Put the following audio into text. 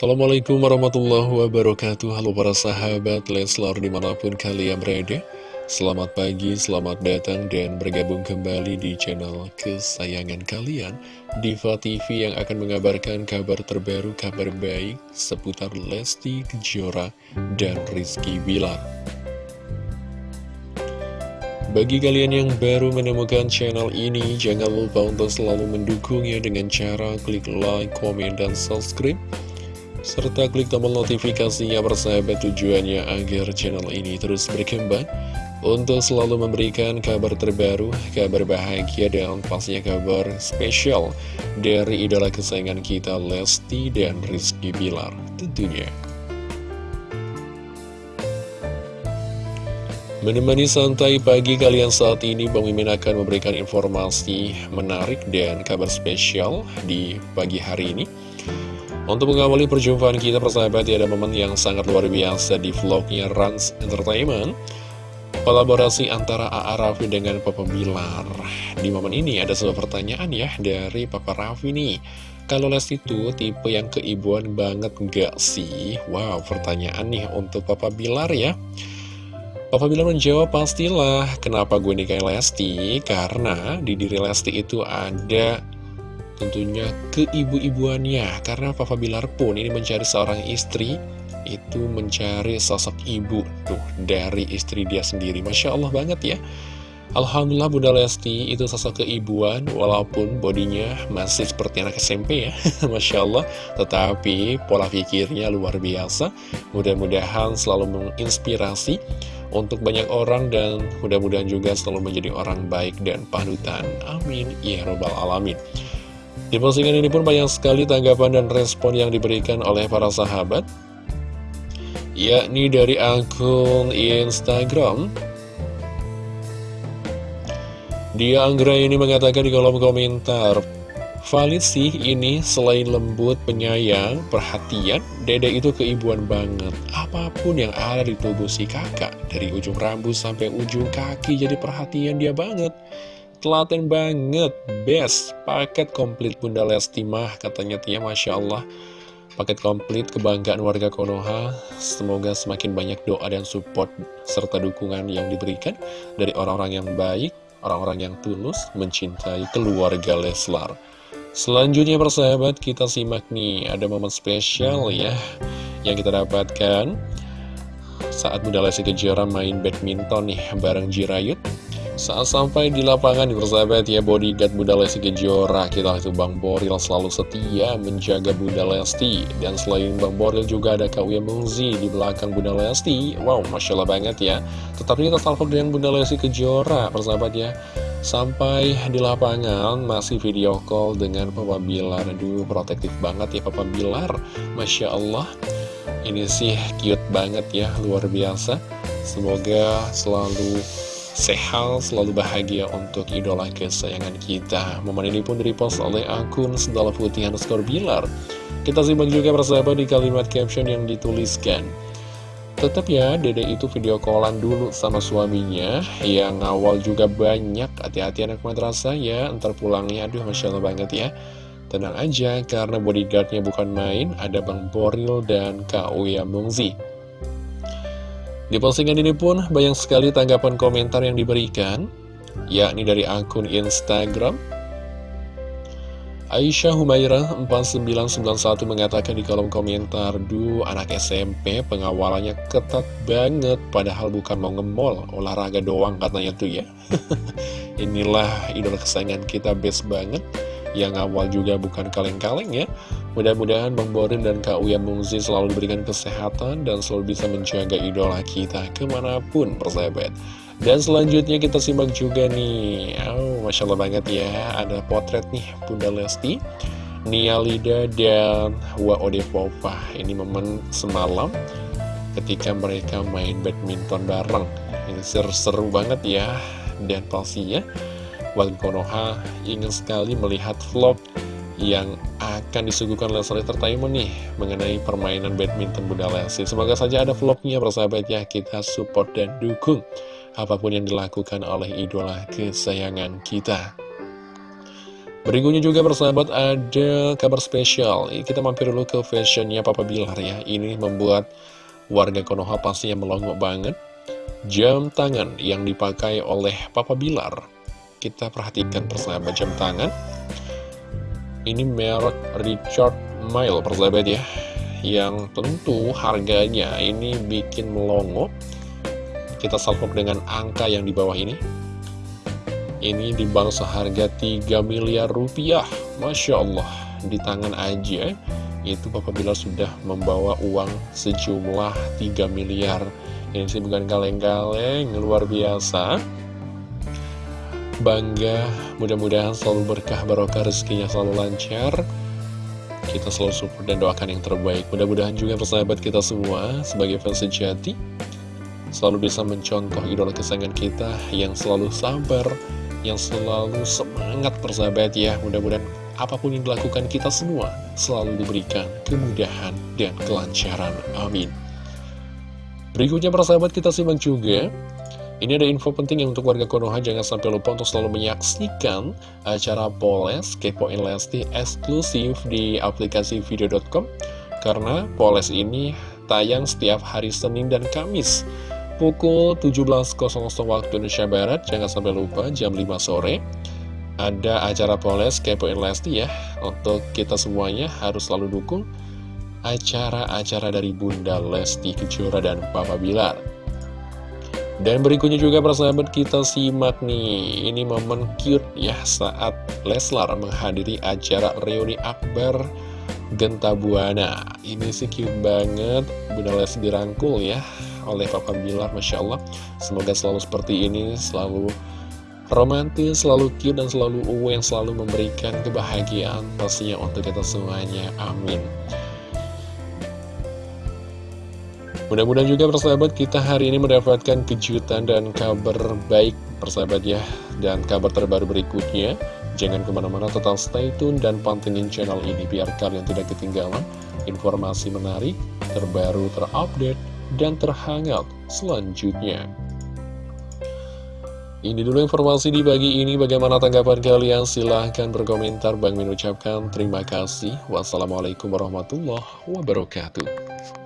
Assalamualaikum warahmatullahi wabarakatuh. Halo para sahabat Leslar di mana pun kalian berada. Selamat pagi, selamat datang dan bergabung kembali di channel kesayangan kalian Diva TV yang akan mengabarkan kabar terbaru, kabar baik seputar Lesti Kejora dan Rizky Bilar. Bagi kalian yang baru menemukan channel ini, jangan lupa untuk selalu mendukungnya dengan cara klik like, komen, dan subscribe serta klik tombol notifikasinya bersahabat tujuannya agar channel ini terus berkembang untuk selalu memberikan kabar terbaru, kabar bahagia dan pastinya kabar spesial dari idola kesayangan kita Lesti dan Rizky Bilar tentunya. Menemani santai pagi kalian saat ini, Bang Mimin akan memberikan informasi menarik dan kabar spesial di pagi hari ini. Untuk mengawali perjumpaan kita persahabat ya, ada momen yang sangat luar biasa di vlognya Rans Entertainment. Kolaborasi antara A.A. Raffi dengan Papa Bilar. Di momen ini ada sebuah pertanyaan ya dari Papa Raffi nih. Kalau Lesti itu tipe yang keibuan banget gak sih? Wow pertanyaan nih untuk Papa Bilar ya. Papa Bilar menjawab pastilah. Kenapa gue nikahin Lesti? Karena di diri Lesti itu ada tentunya keibu-ibuannya karena Papa Bilar pun ini mencari seorang istri itu mencari sosok ibu tuh dari istri dia sendiri. Masya Allah banget ya. Alhamdulillah Bunda Lesti itu sosok keibuan walaupun bodinya masih seperti anak SMP ya. Masya Allah. Tetapi pola pikirnya luar biasa. Mudah-mudahan selalu menginspirasi untuk banyak orang dan mudah-mudahan juga selalu menjadi orang baik dan panutan. Amin. Ya Robbal Alamin di postingan ini pun banyak sekali tanggapan dan respon yang diberikan oleh para sahabat Yakni dari akun Instagram. Dia Anggra ini mengatakan di kolom komentar Valid sih ini selain lembut, penyayang, perhatian Dede itu keibuan banget. Apa pun yang ada di tubuh si kakak Dari ujung rambut sampai ujung kaki jadi perhatian dia banget Telaten banget, best, paket komplit Bunda Lesti mah, katanya Tia, Masya Allah. Paket komplit kebanggaan warga Konoha, semoga semakin banyak doa dan support serta dukungan yang diberikan dari orang-orang yang baik, orang-orang yang tulus mencintai keluarga Leslar. Selanjutnya persahabat, kita simak nih, ada momen spesial ya, yang kita dapatkan saat Bunda Lesti Kejora main badminton nih bareng Jirayut saat sampai di lapangan di persahabat ya bodyguard Bunda Lesti Kejora Kita itu Bang Boril selalu setia menjaga Bunda Lesti. Dan selain Bang Boril juga ada Kak Uya Mungzi di belakang Bunda Lesti. Wow Masya Allah banget ya. Tetapi kita salvo dengan Bunda Lesti Kejora persahabat ya. Sampai di lapangan masih video call dengan Papa Bilar. Aduh protektif banget ya Papa Bilar. Masya Allah. Ini sih cute banget ya luar biasa. Semoga selalu sehat, selalu bahagia untuk idola kesayangan kita. Momen ini pun direpost oleh akun Sendala Putih underscore Bilar. Kita simak juga persahabat di kalimat caption yang dituliskan. Tetap ya, dede itu video callan dulu sama suaminya Yang awal juga banyak Hati-hati anak madrasah ya Ntar pulangnya, aduh Masya Allah banget ya Tenang aja, karena bodyguardnya bukan main Ada Bang Boril dan Kak Uya Mungzi di postingan ini pun banyak sekali tanggapan komentar yang diberikan, yakni dari akun Instagram. Aisyah Humairah 4991 mengatakan di kolom komentar, Duh, anak SMP pengawalannya ketat banget, padahal bukan mau ngemol, olahraga doang katanya tuh ya. Inilah idola kesayangan kita, best banget yang awal juga bukan kaleng-kaleng ya. Mudah-mudahan Bang Borin dan Kak Uya Mungzi selalu diberikan kesehatan dan selalu bisa menjaga idola kita ke mana pun persahabat. Dan selanjutnya kita simak juga nih, oh Masya Allah banget ya, ada potret nih Bunda Lesti, Nia Lida dan Wa Pova. Ini momen semalam ketika mereka main badminton bareng. Ini seru-seru banget ya, dan pastinya Warga Konoha ingin sekali melihat vlog yang akan disuguhkan Leslie Entertainment nih mengenai permainan badminton Bunda Lesti. Semoga saja ada vlognya persahabat ya, kita support dan dukung apa pun yang dilakukan oleh idola kesayangan kita. Berikutnya juga persahabat ada kabar spesial. Kita mampir dulu ke fashionnya Papa Bilar ya. Ini membuat warga Konoha pastinya melongo banget. Jam tangan yang dipakai oleh Papa Bilar. Kita perhatikan persahabat jam tangan Ini merek Richard Mille persahabat ya Yang tentu harganya ini bikin melongo. Kita salpok dengan angka yang di bawah ini. Ini di bank seharga 3 miliar rupiah. Masya Allah Di tangan aja Itu Papa Bilar sudah membawa uang sejumlah 3 miliar. Ini sih bukan kaleng-kaleng Luar biasa Bangga Mudah-mudahan selalu berkah barokah rezekinya selalu lancar. Kita selalu support dan doakan yang terbaik. Mudah-mudahan juga persahabat kita semua Sebagai fans sejati Selalu bisa mencontoh idola kesayangan kita Yang selalu sabar yang selalu semangat persahabat ya. Mudah-mudahan apa pun yang dilakukan kita semua selalu diberikan kemudahan dan kelancaran. Amin. Berikutnya persahabat kita simak juga ini ada info penting yang untuk warga Konoha jangan sampai lupa untuk selalu menyaksikan acara Poles Kepoin Lesti eksklusif di aplikasi video.com karena Poles ini tayang setiap hari Senin dan Kamis pukul 17.00 waktu Indonesia Barat. Jangan sampai lupa jam 5 sore Ada acara Poles Kepoin Lesti ya. Untuk kita semuanya harus selalu dukung Acara-acara dari Bunda Lesti Kejora dan Papa Bilar dan berikutnya juga persahabat kita simak nih Ini momen cute ya saat Leslar menghadiri acara reuni akbar Genta Buana Ini sih cute banget Bunda Lesti dirangkul ya oleh Papa Bilar Masya Allah Semoga selalu seperti ini Selalu romantis, selalu cute dan selalu uwe yang selalu memberikan kebahagiaan pastinya untuk kita semuanya. Amin. Mudah-mudahan juga persahabat kita hari ini mendapatkan kejutan dan kabar baik persahabat ya Dan kabar terbaru berikutnya Jangan ke mana-mana tetap stay tune dan pantengin channel ini biar kalian tidak ketinggalan informasi menarik, terbaru, terupdate, dan terhangat selanjutnya. Ini dulu informasi di pagi ini. Bagaimana tanggapan kalian? Silahkan berkomentar. Bang mengucapkan terima kasih. Wassalamualaikum warahmatullahi wabarakatuh.